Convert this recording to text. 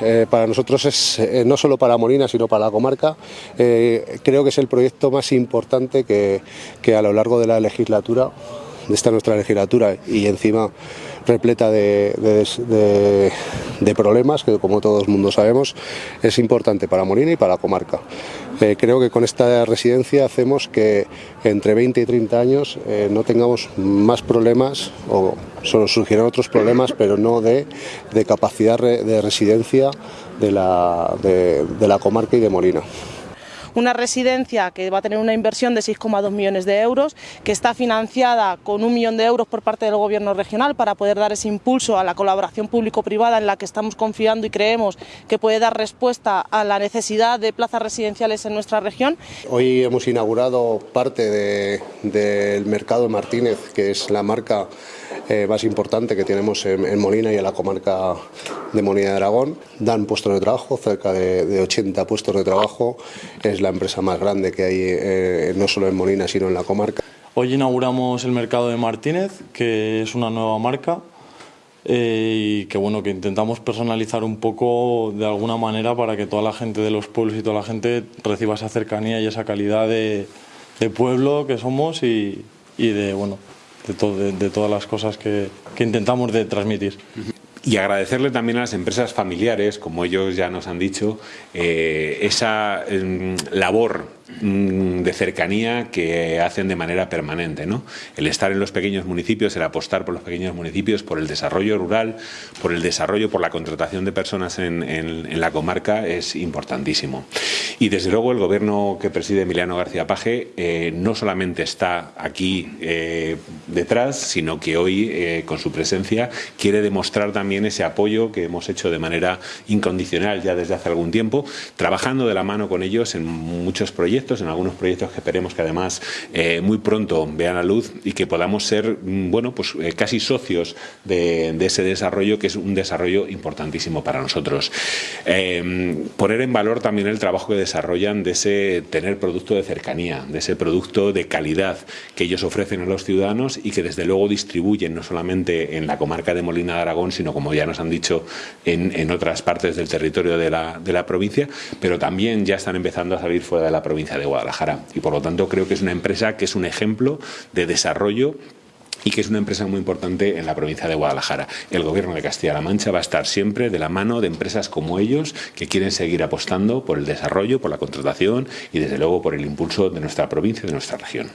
eh, para nosotros es eh, no solo para Molina, sino para la comarca. Eh, creo que es el proyecto más importante que, a lo largo de la legislatura, de esta nuestra legislatura, y encima repleta de, problemas, que como todo el mundo sabemos, es importante para Molina y para la comarca. Creo que con esta residencia hacemos que entre 20 y 30 años eh, no tengamos más problemas o solo surgirán otros problemas, pero no de, capacidad de residencia de la comarca y de Molina. Una residencia que va a tener una inversión de 6,2 millones de euros, que está financiada con un millón de euros por parte del Gobierno regional para poder dar ese impulso a la colaboración público-privada en la que estamos confiando y creemos que puede dar respuesta a la necesidad de plazas residenciales en nuestra región. Hoy hemos inaugurado parte de- del mercado Martínez, que es la marca eh, más importante que tenemos en, Molina y en la comarca de Molina de Aragón. Dan puestos de trabajo, cerca de, de 80 puestos de trabajo. La empresa más grande que hay eh, no solo en Molina, sino en la comarca. Hoy inauguramos el mercado de Martínez, que es una nueva marca eh, y que bueno que intentamos personalizar un poco de alguna manera para que toda la gente de los pueblos y toda la gente reciba esa cercanía y esa calidad de, pueblo que somos y, de bueno de todas las cosas que, que intentamos de transmitir. Y agradecerle también a las empresas familiares, como ellos ya nos han dicho, eh, esa em, labor de cercanía que hacen de manera permanente. ¿no? El estar en los pequeños municipios, el apostar por los pequeños municipios, por el desarrollo rural, por el desarrollo, por la contratación de personas en, en- en la comarca es importantísimo. Y desde luego el gobierno que preside Emiliano García Paje eh, no solamente está aquí eh, detrás, sino que hoy eh, con su presencia quiere demostrar también ese apoyo que hemos hecho de manera incondicional ya desde hace algún tiempo, trabajando de la mano con ellos en muchos proyectos, en algunos proyectos que esperemos que además eh, muy pronto vean la luz y que podamos ser, mm, bueno, pues eh, casi socios de, ese desarrollo que es un desarrollo importantísimo para nosotros. Eh, poner en valor también el trabajo que desarrollan de ese tener producto de cercanía, de ese producto de calidad que ellos ofrecen a los ciudadanos y que desde luego distribuyen no solamente en la comarca de Molina de Aragón, sino como ya nos han dicho en, en otras partes del territorio de la, de la provincia, pero también ya están empezando a salir fuera de la provincia de Guadalajara. Y por lo tanto creo que es una empresa que es un ejemplo de desarrollo y que es una empresa muy importante en la provincia de Guadalajara. El gobierno de Castilla-La Mancha va a estar siempre de la mano de empresas como ellos que quieren seguir apostando por el desarrollo, por la contratación y desde luego por el impulso de nuestra provincia y de nuestra región.